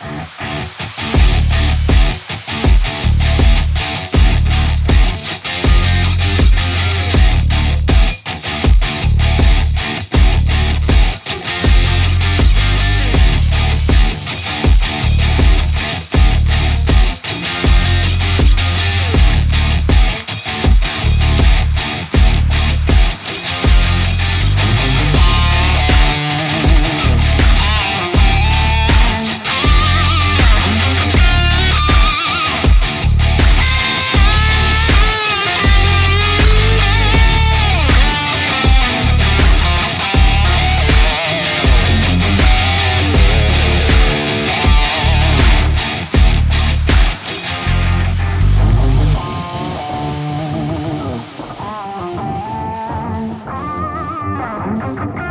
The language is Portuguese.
Mm-hmm. Música